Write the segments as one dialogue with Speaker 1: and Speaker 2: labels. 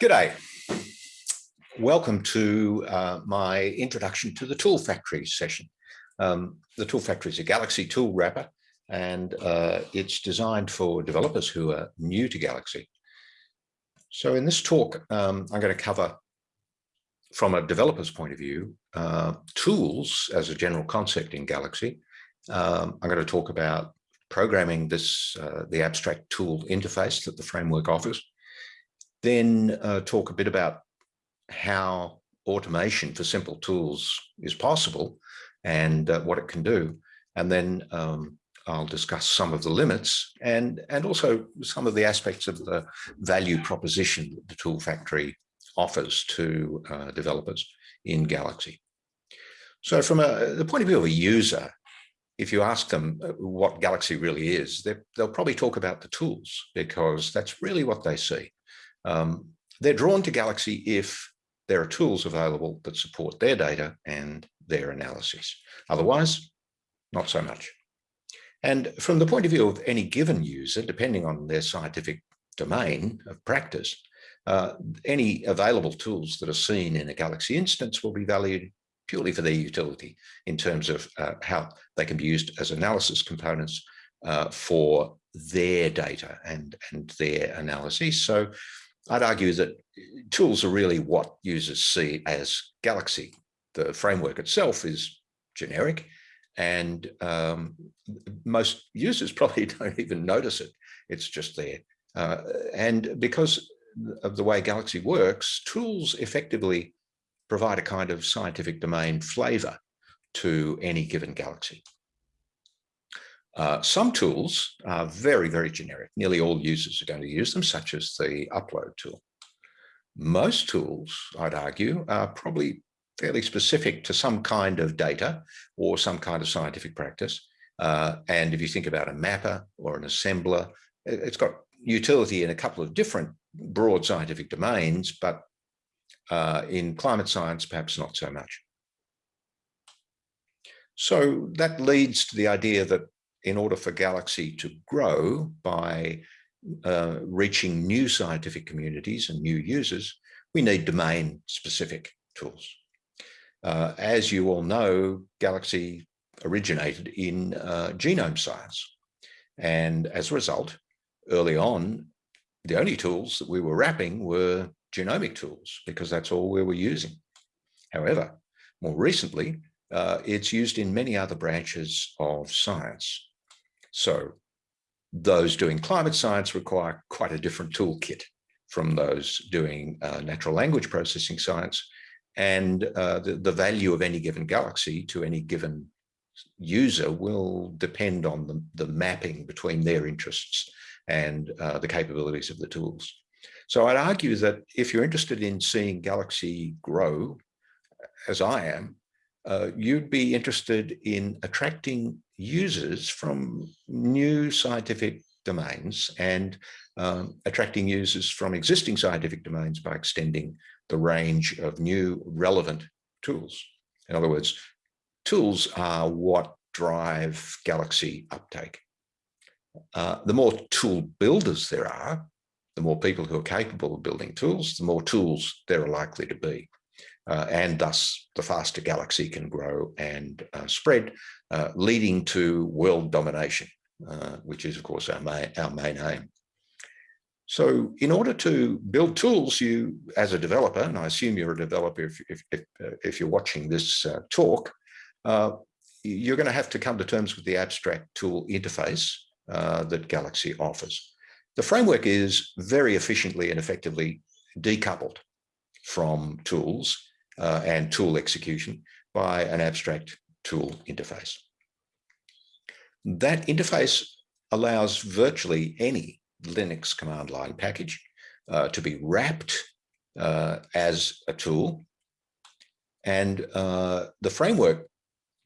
Speaker 1: G'day. Welcome to uh, my introduction to the Tool Factory session. Um, the Tool Factory is a Galaxy tool wrapper and uh, it's designed for developers who are new to Galaxy. So in this talk, um, I'm going to cover from a developer's point of view, uh, tools as a general concept in Galaxy. Um, I'm going to talk about programming this, uh, the abstract tool interface that the framework offers then uh, talk a bit about how automation for simple tools is possible and uh, what it can do. And then um, I'll discuss some of the limits and, and also some of the aspects of the value proposition that the Tool Factory offers to uh, developers in Galaxy. So from a, the point of view of a user, if you ask them uh, what Galaxy really is, they'll probably talk about the tools because that's really what they see. Um, they're drawn to Galaxy if there are tools available that support their data and their analysis. Otherwise, not so much. And from the point of view of any given user, depending on their scientific domain of practice, uh, any available tools that are seen in a Galaxy instance will be valued purely for their utility in terms of uh, how they can be used as analysis components uh, for their data and, and their analysis. So I'd argue that tools are really what users see as Galaxy. The framework itself is generic and um, most users probably don't even notice it. It's just there. Uh, and because of the way Galaxy works, tools effectively provide a kind of scientific domain flavor to any given Galaxy. Uh, some tools are very, very generic. Nearly all users are going to use them, such as the upload tool. Most tools, I'd argue, are probably fairly specific to some kind of data or some kind of scientific practice. Uh, and if you think about a mapper or an assembler, it's got utility in a couple of different broad scientific domains, but uh, in climate science, perhaps not so much. So that leads to the idea that in order for Galaxy to grow by uh, reaching new scientific communities and new users, we need domain specific tools. Uh, as you all know, Galaxy originated in uh, genome science. And as a result, early on, the only tools that we were wrapping were genomic tools because that's all we were using. However, more recently, uh, it's used in many other branches of science. So those doing climate science require quite a different toolkit from those doing uh, natural language processing science. And uh, the, the value of any given galaxy to any given user will depend on the, the mapping between their interests and uh, the capabilities of the tools. So I'd argue that if you're interested in seeing Galaxy grow, as I am, uh, you'd be interested in attracting users from new scientific domains and um, attracting users from existing scientific domains by extending the range of new relevant tools. In other words, tools are what drive Galaxy uptake. Uh, the more tool builders there are, the more people who are capable of building tools, the more tools there are likely to be uh, and thus the faster galaxy can grow and uh, spread, uh, leading to world domination, uh, which is of course our main, our main aim. So in order to build tools, you as a developer, and I assume you're a developer if, if, if, uh, if you're watching this uh, talk, you're going to have to come to terms with the abstract tool interface that Galaxy offers. The framework is very efficiently and effectively decoupled from tools uh, and tool execution by an abstract tool interface. That interface allows virtually any Linux command line package uh, to be wrapped uh, as a tool. And uh, the framework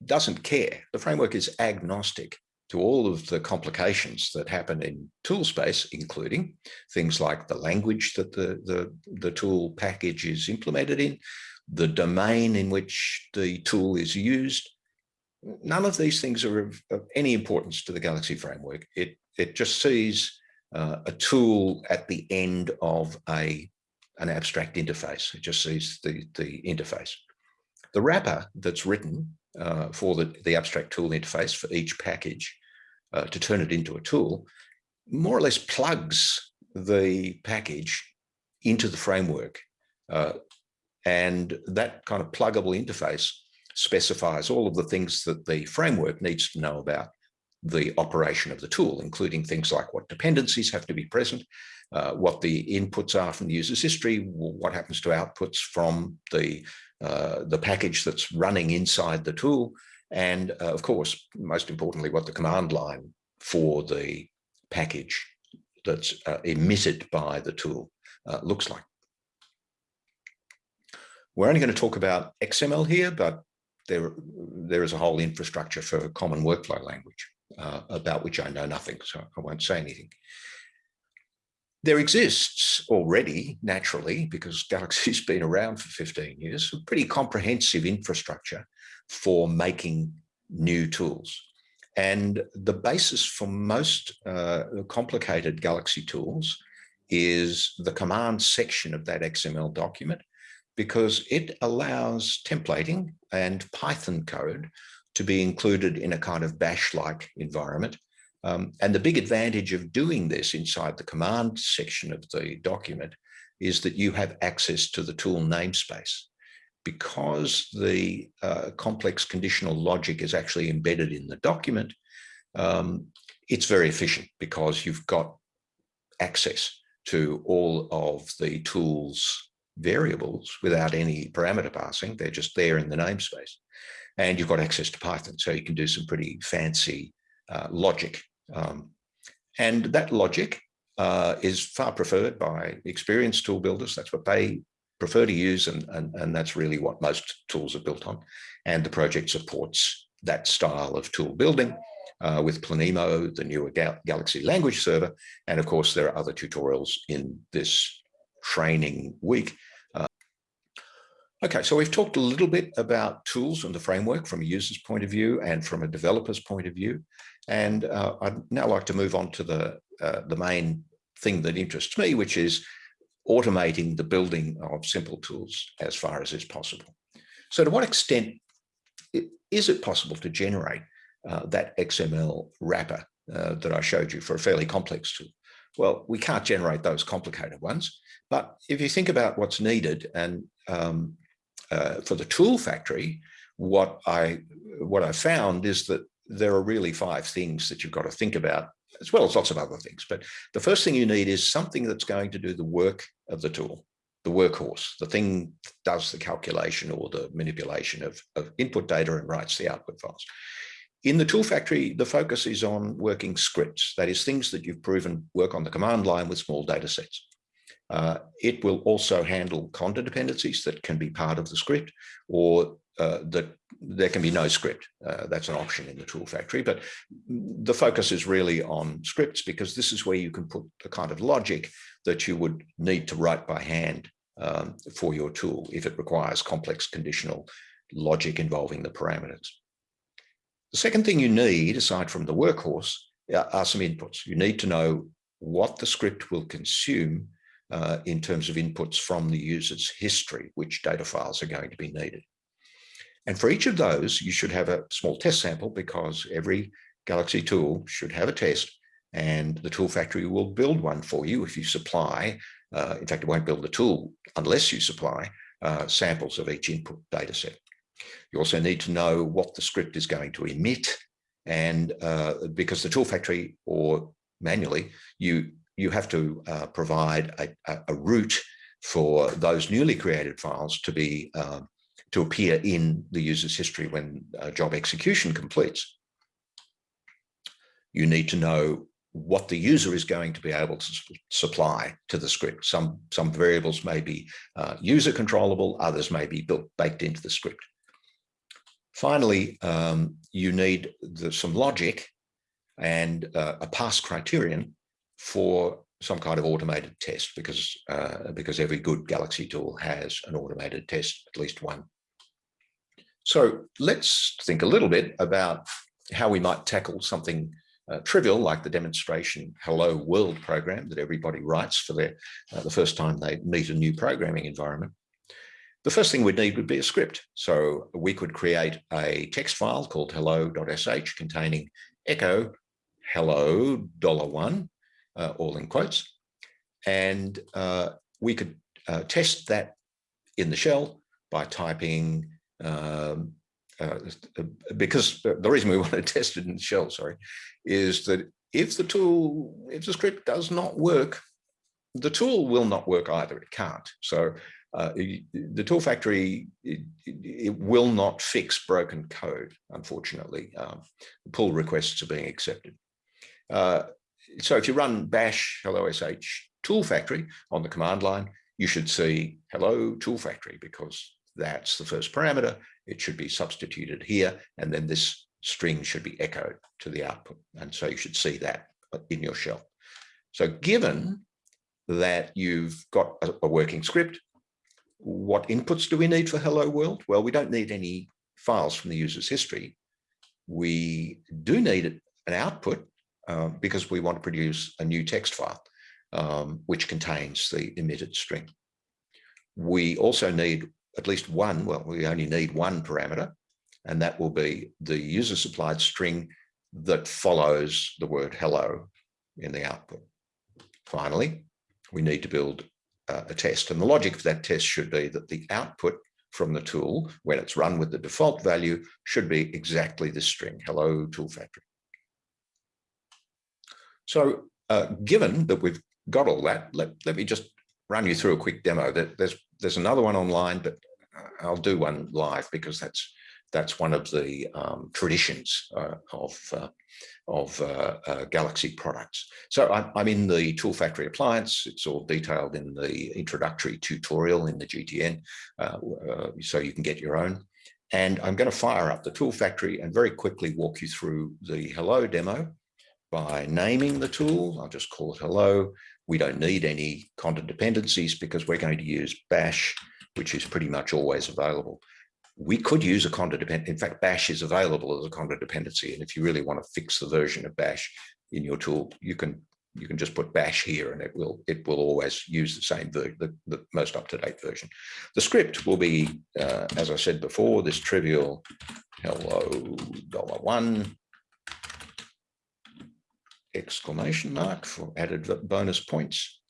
Speaker 1: doesn't care. The framework is agnostic to all of the complications that happen in tool space, including things like the language that the, the, the tool package is implemented in, the domain in which the tool is used. None of these things are of, of any importance to the Galaxy framework. It, it just sees uh, a tool at the end of a, an abstract interface. It just sees the, the interface. The wrapper that's written uh, for the, the abstract tool interface for each package uh, to turn it into a tool more or less plugs the package into the framework. Uh, and that kind of pluggable interface specifies all of the things that the framework needs to know about the operation of the tool, including things like what dependencies have to be present, uh, what the inputs are from the user's history, what happens to outputs from the, uh, the package that's running inside the tool, and uh, of course, most importantly, what the command line for the package that's uh, emitted by the tool uh, looks like. We're only going to talk about XML here, but there, there is a whole infrastructure for common workflow language uh, about which I know nothing, so I won't say anything. There exists already, naturally, because Galaxy's been around for 15 years, a pretty comprehensive infrastructure for making new tools. And the basis for most uh, complicated Galaxy tools is the command section of that XML document, because it allows templating and Python code to be included in a kind of bash-like environment. Um, and the big advantage of doing this inside the command section of the document is that you have access to the tool namespace. Because the uh, complex conditional logic is actually embedded in the document, um, it's very efficient because you've got access to all of the tools variables without any parameter passing. They're just there in the namespace. And you've got access to Python, so you can do some pretty fancy uh, logic. Um, and that logic uh, is far preferred by experienced tool builders. That's what they prefer to use, and, and, and that's really what most tools are built on. And the project supports that style of tool building uh, with Planemo, the newer Gal Galaxy language server. And of course, there are other tutorials in this training week. Uh, okay, so we've talked a little bit about tools and the framework from a user's point of view and from a developer's point of view. And uh, I'd now like to move on to the, uh, the main thing that interests me, which is automating the building of simple tools as far as is possible. So to what extent is it possible to generate uh, that XML wrapper uh, that I showed you for a fairly complex tool? Well, we can't generate those complicated ones, but if you think about what's needed and um, uh, for the tool factory, what I what I found is that there are really five things that you've got to think about, as well as lots of other things. But the first thing you need is something that's going to do the work of the tool, the workhorse, the thing that does the calculation or the manipulation of, of input data and writes the output files. In the tool factory, the focus is on working scripts, that is things that you've proven work on the command line with small data sets. Uh, it will also handle conda dependencies that can be part of the script or uh, that there can be no script. Uh, that's an option in the tool factory, but the focus is really on scripts because this is where you can put the kind of logic that you would need to write by hand um, for your tool if it requires complex conditional logic involving the parameters. The second thing you need, aside from the workhorse, are some inputs. You need to know what the script will consume uh, in terms of inputs from the user's history, which data files are going to be needed. And for each of those, you should have a small test sample because every Galaxy tool should have a test and the tool factory will build one for you if you supply, uh, in fact, it won't build the tool unless you supply uh, samples of each input data set. You also need to know what the script is going to emit and uh, because the tool factory or manually, you you have to uh, provide a, a, route for those newly created files to be uh, to appear in the user's history when job execution completes. You need to know what the user is going to be able to supply to the script. Some, some variables may be uh, user controllable, others may be built, baked into the script. Finally, um, you need the, some logic and uh, a pass criterion for some kind of automated test because uh, because every good Galaxy tool has an automated test, at least one. So let's think a little bit about how we might tackle something uh, trivial, like the demonstration Hello World program that everybody writes for their, uh, the first time they meet a new programming environment. The first thing we'd need would be a script. So we could create a text file called hello.sh containing echo hello dollar one, uh, all in quotes. And uh, we could uh, test that in the shell by typing um, uh, because the reason we want to test it in the shell, sorry, is that if the tool, if the script does not work, the tool will not work either. It can't. So uh, the tool factory, it, it, will not fix broken code, unfortunately. Um, pull requests are being accepted. Uh, so if you run bash hello sh tool factory on the command line, you should see hello tool factory because that's the first parameter. It should be substituted here, and then this string should be echoed to the output. And so you should see that in your shell. So given that you've got a working script, what inputs do we need for hello world? Well, we don't need any files from the user's history. We do need an output uh, because we want to produce a new text file, um, which contains the emitted string. We also need at least one, well, we only need one parameter, and that will be the user supplied string that follows the word hello in the output. Finally, we need to build uh, a test. And the logic of that test should be that the output from the tool, when it's run with the default value, should be exactly this string, hello tool factory. So uh, given that we've got all that, let, let me just run you through a quick demo. There's, there's another one online, but I'll do one live because that's that's one of the um, traditions uh, of uh, of uh, uh Galaxy products. So I'm, I'm, in the Tool Factory appliance. It's all detailed in the introductory tutorial in the GTN, uh, uh, so you can get your own. And I'm going to fire up the Tool Factory and very quickly walk you through the Hello demo by naming the tool. I'll just call it Hello. We don't need any conda dependencies because we're going to use bash, which is pretty much always available. We could use a conda dependency. In fact, bash is available as a conda dependency. And if you really want to fix the version of bash in your tool, you can you can just put bash here and it will it will always use the same the, the, the most up-to-date version the script will be uh, as i said before this trivial hello dollar one exclamation mark for added bonus points.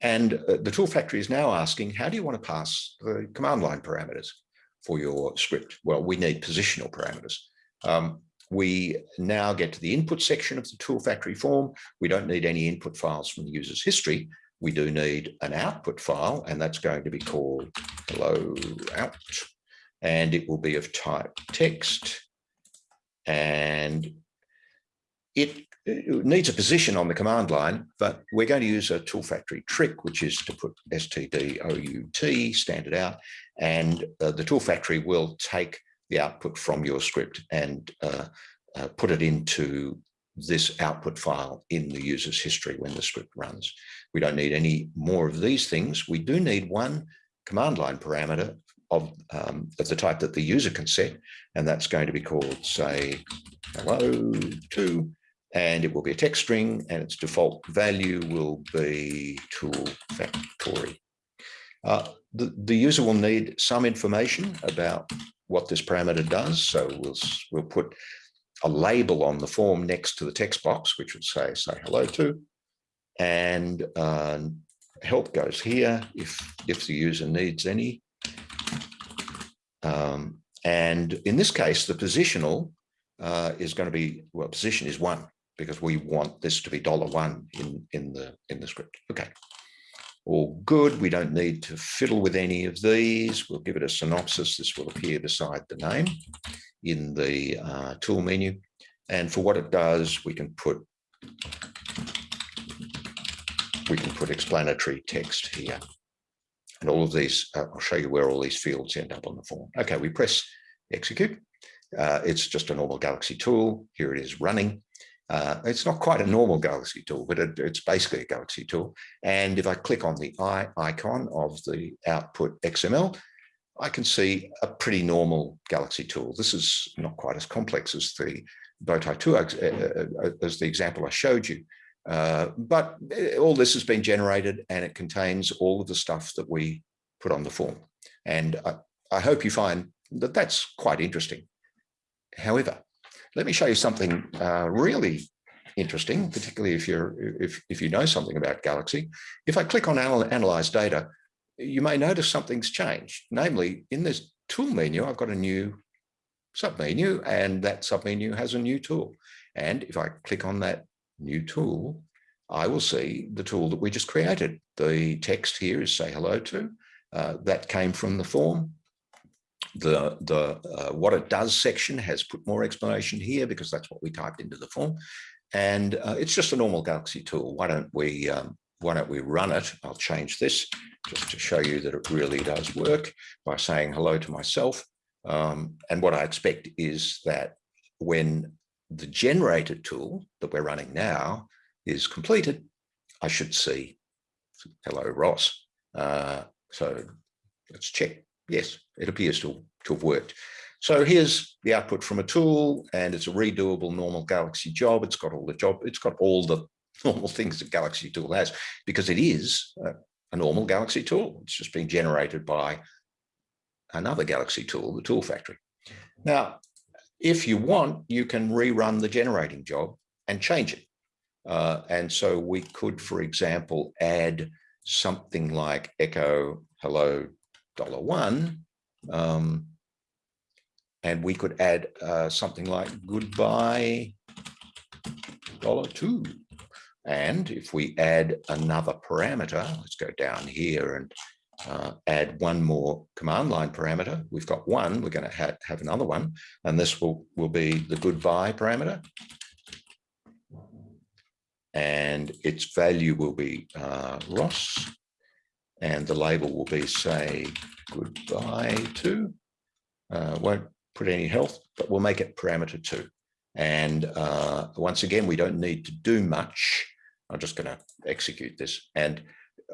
Speaker 1: And uh, the tool factory is now asking, how do you want to pass the command line parameters for your script? Well, we need positional parameters. Um, we now get to the input section of the tool factory form. We don't need any input files from the user's history. We do need an output file, and that's going to be called hello out. And it will be of type text. And it needs a position on the command line, but we're going to use a tool factory trick, which is to put stdout, standard out, and uh, the tool factory will take the output from your script and uh, uh, put it into this output file in the user's history when the script runs. We don't need any more of these things. We do need one command line parameter of, um, of the type that the user can set, and that's going to be called, say, hello to and it will be a text string and its default value will be tool factory. Uh, the, the user will need some information about what this parameter does. So we'll, we'll put a label on the form next to the text box, which would say, say hello to, and uh, help goes here if, if the user needs any. Um, and in this case, the positional uh, is going to be, well, position is one because we want this to be dollar one in, in, the, in the script. Okay, all good. We don't need to fiddle with any of these. We'll give it a synopsis. This will appear beside the name in the uh, tool menu. And for what it does, we can put we can put explanatory text here. And all of these, uh, I'll show you where all these fields end up on the form. Okay, we press execute. Uh, it's just a normal Galaxy tool. Here it is running. Uh, it's not quite a normal Galaxy tool, but it, it's basically a Galaxy tool. And if I click on the eye icon of the output XML, I can see a pretty normal Galaxy tool. This is not quite as complex as the, Bowtie 2 uh, as the example I showed you. Uh, but all this has been generated and it contains all of the stuff that we put on the form. And I, I hope you find that that's quite interesting. However, let me show you something uh, really interesting, particularly if you're if, if you know something about Galaxy. If I click on Analyze Data, you may notice something's changed. Namely, in this tool menu, I've got a new submenu, and that submenu has a new tool. And if I click on that new tool, I will see the tool that we just created. The text here is say hello to. Uh, that came from the form. The, the uh, what it does section has put more explanation here because that's what we typed into the form. And uh, it's just a normal Galaxy tool. Why don't we um, why don't we run it? I'll change this just to show you that it really does work by saying hello to myself. Um, and what I expect is that when the generated tool that we're running now is completed, I should see hello Ross. Uh, so let's check. Yes, it appears to, to have worked. So here's the output from a tool and it's a redoable normal Galaxy job. It's got all the job, it's got all the normal things that Galaxy tool has because it is a, a normal Galaxy tool. It's just being generated by another Galaxy tool, the tool factory. Now, if you want, you can rerun the generating job and change it. Uh, and so we could, for example, add something like echo hello dollar one, um, and we could add uh, something like goodbye dollar two. And if we add another parameter, let's go down here and uh, add one more command line parameter. We've got one, we're going to ha have another one, and this will, will be the goodbye parameter. And its value will be uh, Ross, and the label will be, say, goodbye to. Uh, won't put any health, but we'll make it parameter two. And uh, once again, we don't need to do much. I'm just going to execute this. And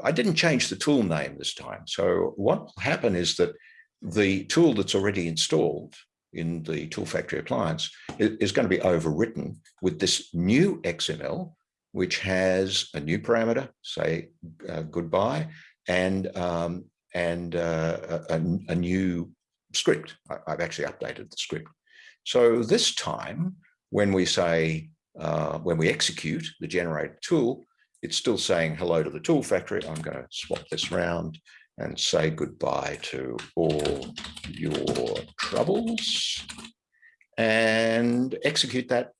Speaker 1: I didn't change the tool name this time. So what will happen is that the tool that's already installed in the tool factory appliance is going to be overwritten with this new XML, which has a new parameter, say uh, goodbye, and um, and uh, a, a, new script. I, have actually updated the script. So this time, when we say, uh, when we execute the generated tool, it's still saying hello to the tool factory. I'm going to swap this around and say goodbye to all your troubles and execute that.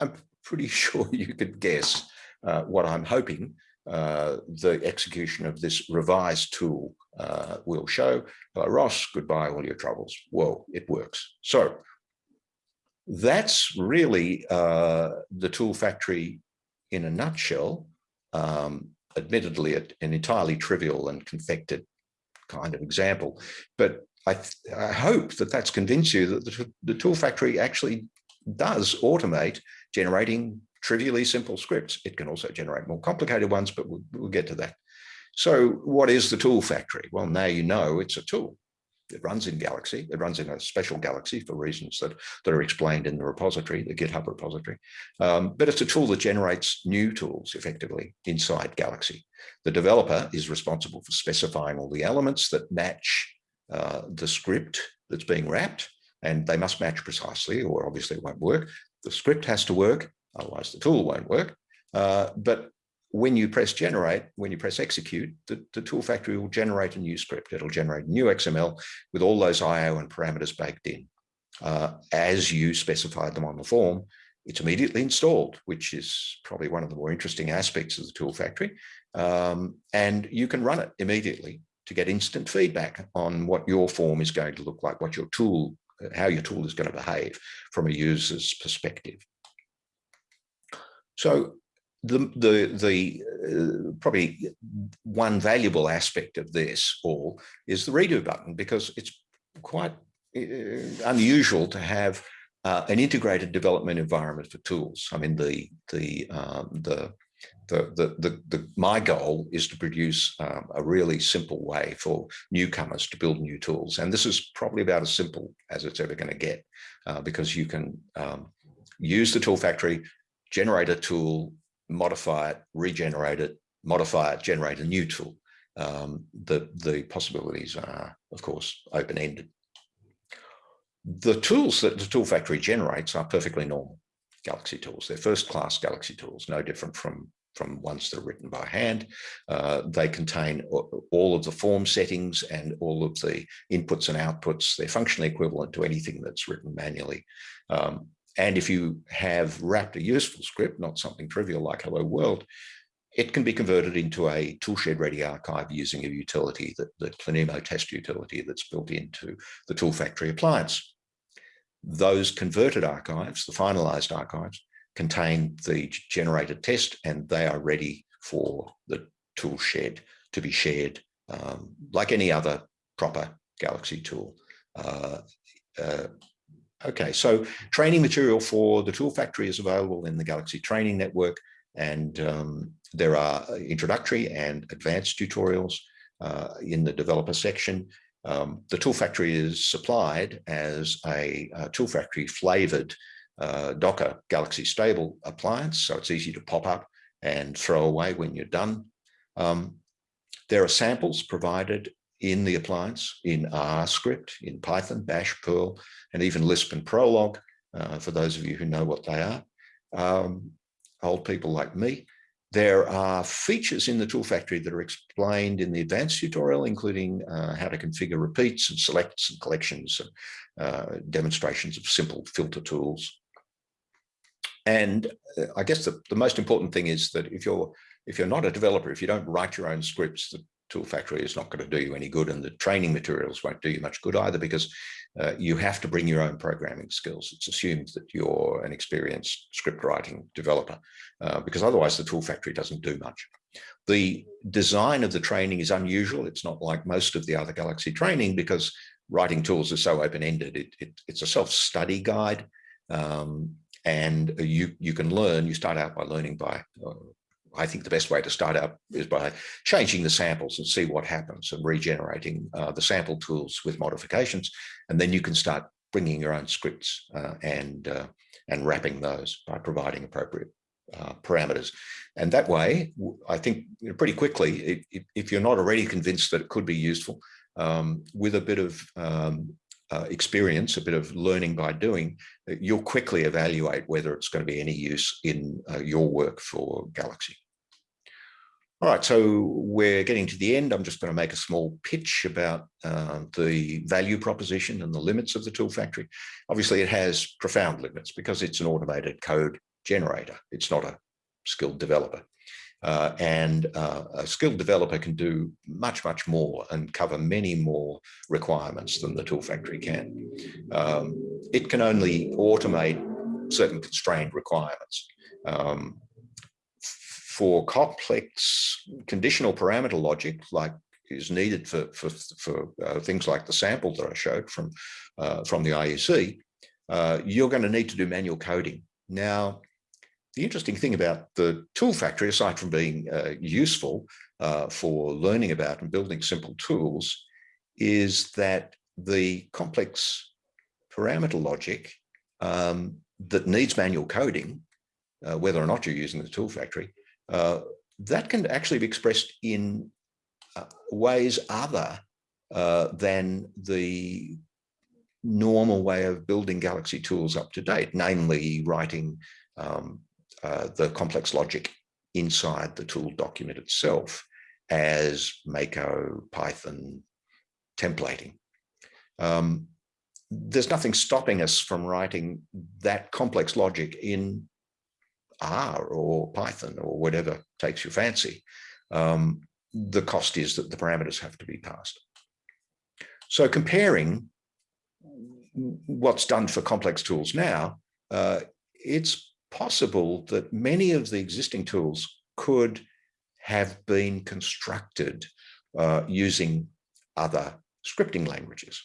Speaker 1: I'm pretty sure you could guess uh, what I'm hoping uh, the execution of this revised tool uh, will show. Hello, Ross, goodbye, all your troubles. Whoa, it works. So that's really uh, the tool factory in a nutshell um, admittedly an entirely trivial and confected kind of example. But I, I hope that that's convinced you that the, the, tool factory actually does automate generating trivially simple scripts. It can also generate more complicated ones, but we'll, we'll get to that. So what is the tool factory? Well, now you know it's a tool. It runs in Galaxy. It runs in a special Galaxy for reasons that, that are explained in the repository, the GitHub repository. Um, but it's a tool that generates new tools effectively inside Galaxy. The developer is responsible for specifying all the elements that match uh, the script that's being wrapped, and they must match precisely, or obviously it won't work. The script has to work, otherwise the tool won't work. Uh, but when you press generate, when you press execute, the, the tool factory will generate a new script. It'll generate new XML with all those IO and parameters baked in. Uh, as you specified them on the form, it's immediately installed, which is probably one of the more interesting aspects of the tool factory. Um, and you can run it immediately to get instant feedback on what your form is going to look like, what your tool, how your tool is going to behave from a user's perspective. So the the the uh, probably one valuable aspect of this all is the redo button because it's quite uh, unusual to have uh, an integrated development environment for tools. I mean the the um, the the, the, the, the, my goal is to produce um, a really simple way for newcomers to build new tools. And this is probably about as simple as it's ever going to get uh, because you can um, use the tool factory, generate a tool, modify it, regenerate it, modify it, generate a new tool. Um, the, the possibilities are, of course, open-ended. The tools that the tool factory generates are perfectly normal Galaxy tools. They're first-class Galaxy tools, no different from from ones that are written by hand. Uh, they contain all of the form settings and all of the inputs and outputs. They're functionally equivalent to anything that's written manually. Um, and if you have wrapped a useful script, not something trivial like Hello World, it can be converted into a toolshed ready archive using a utility, that the Planemo test utility that's built into the tool factory appliance. Those converted archives, the finalized archives, contain the generated test and they are ready for the toolshed to be shared um, like any other proper Galaxy tool. Uh, uh, okay, so training material for the tool factory is available in the Galaxy training network and um, there are introductory and advanced tutorials uh, in the developer section. Um, the tool factory is supplied as a, a tool factory flavored uh, Docker Galaxy Stable appliance, so it's easy to pop up and throw away when you're done. Um, there are samples provided in the appliance in R script, in Python, Bash, Perl, and even Lisp and Prolog, uh, for those of you who know what they are. Um, old people like me. There are features in the tool factory that are explained in the advanced tutorial, including uh, how to configure repeats and selects and collections, and, uh, demonstrations of simple filter tools. And uh, I guess the, the most important thing is that if you're if you're not a developer, if you don't write your own scripts, the tool factory is not going to do you any good and the training materials won't do you much good either because uh, you have to bring your own programming skills. It's assumed that you're an experienced script writing developer uh, because otherwise the tool factory doesn't do much. The design of the training is unusual. It's not like most of the other Galaxy training because writing tools are so open-ended. It, it, it's a self-study guide. Um, and you you can learn you start out by learning by uh, I think the best way to start out is by changing the samples and see what happens and regenerating uh, the sample tools with modifications. And then you can start bringing your own scripts uh, and uh, and wrapping those by providing appropriate uh, parameters. And that way I think you know, pretty quickly if, if, you're not already convinced that it could be useful um, with a bit of um, uh, experience, a bit of learning by doing, uh, you'll quickly evaluate whether it's going to be any use in uh, your work for Galaxy. All right, so we're getting to the end. I'm just going to make a small pitch about uh, the value proposition and the limits of the tool factory. Obviously, it has profound limits because it's an automated code generator. It's not a skilled developer. Uh, and uh, a skilled developer can do much, much more and cover many more requirements than the tool factory can. Um, it can only automate certain constrained requirements. Um, for complex conditional parameter logic, like is needed for, for, for uh, things like the sample that I showed from, uh, from the IUC, uh, you're going to need to do manual coding. Now, the interesting thing about the tool factory, aside from being uh, useful uh, for learning about and building simple tools, is that the complex parameter logic um, that needs manual coding, uh, whether or not you're using the tool factory, uh, that can actually be expressed in uh, ways other uh, than the normal way of building Galaxy tools up to date, namely writing um, uh, the complex logic inside the tool document itself as Mako, Python, templating. Um, there's nothing stopping us from writing that complex logic in R or Python or whatever takes your fancy. Um, the cost is that the parameters have to be passed. So comparing what's done for complex tools now, uh, it's possible that many of the existing tools could have been constructed uh, using other scripting languages.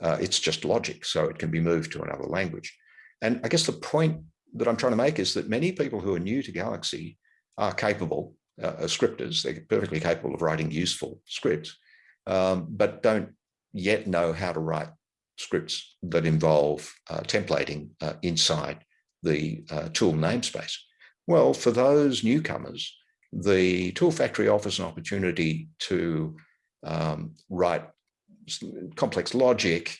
Speaker 1: Uh, it's just logic, so it can be moved to another language. And I guess the point that I'm trying to make is that many people who are new to Galaxy are capable, uh, as scripters, they're perfectly capable of writing useful scripts, um, but don't yet know how to write scripts that involve uh, templating uh, inside the uh, tool namespace. Well, for those newcomers, the Tool Factory offers an opportunity to um, write complex logic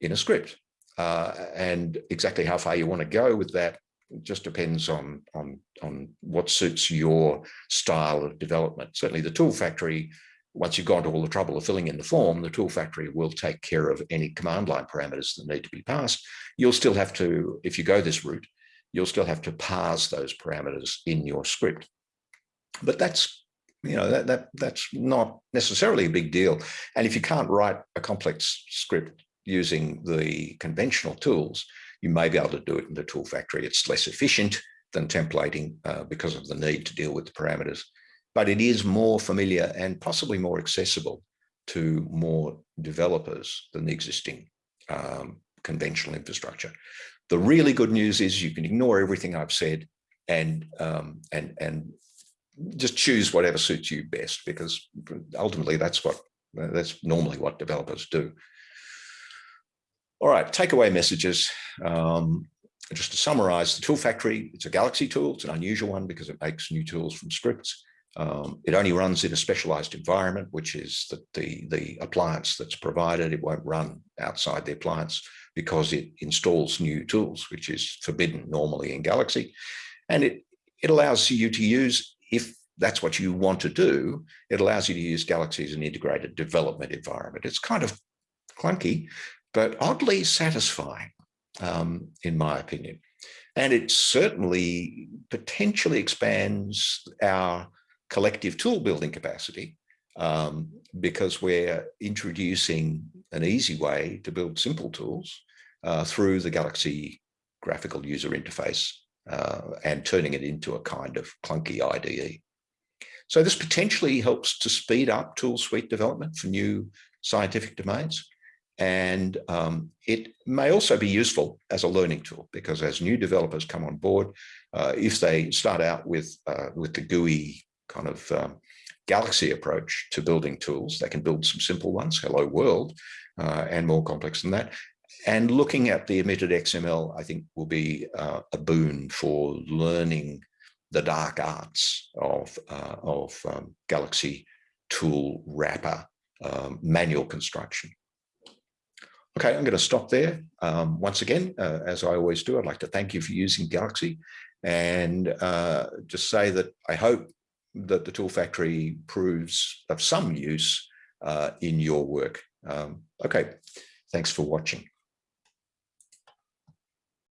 Speaker 1: in a script. Uh, and exactly how far you want to go with that just depends on, on, on what suits your style of development. Certainly the Tool Factory, once you've gone to all the trouble of filling in the form, the Tool Factory will take care of any command line parameters that need to be passed. You'll still have to, if you go this route, you'll still have to parse those parameters in your script. But that's, you know, that, that that's not necessarily a big deal. And if you can't write a complex script using the conventional tools, you may be able to do it in the tool factory. It's less efficient than templating uh, because of the need to deal with the parameters, but it is more familiar and possibly more accessible to more developers than the existing um, conventional infrastructure. The really good news is you can ignore everything I've said and um, and and just choose whatever suits you best because ultimately that's what that's normally what developers do. All right, takeaway messages. Um, just to summarize, the tool factory, it's a Galaxy tool. It's an unusual one because it makes new tools from scripts. Um, it only runs in a specialized environment, which is the, the, the appliance that's provided. It won't run outside the appliance because it installs new tools, which is forbidden normally in Galaxy. And it, it allows you to use, if that's what you want to do, it allows you to use Galaxy as an integrated development environment. It's kind of clunky, but oddly satisfying, um, in my opinion. And it certainly potentially expands our collective tool building capacity um, because we're introducing an easy way to build simple tools uh, through the Galaxy graphical user interface uh, and turning it into a kind of clunky IDE. So this potentially helps to speed up tool suite development for new scientific domains. And um, it may also be useful as a learning tool because as new developers come on board, uh, if they start out with, uh, with the GUI kind of um, Galaxy approach to building tools, they can build some simple ones, hello world, uh, and more complex than that. And looking at the emitted XML, I think will be uh, a boon for learning the dark arts of, uh, of um, Galaxy tool wrapper um, manual construction. Okay, I'm going to stop there. Um, once again, uh, as I always do, I'd like to thank you for using Galaxy and uh, just say that I hope that the Tool Factory proves of some use uh, in your work. Um, okay, thanks for watching.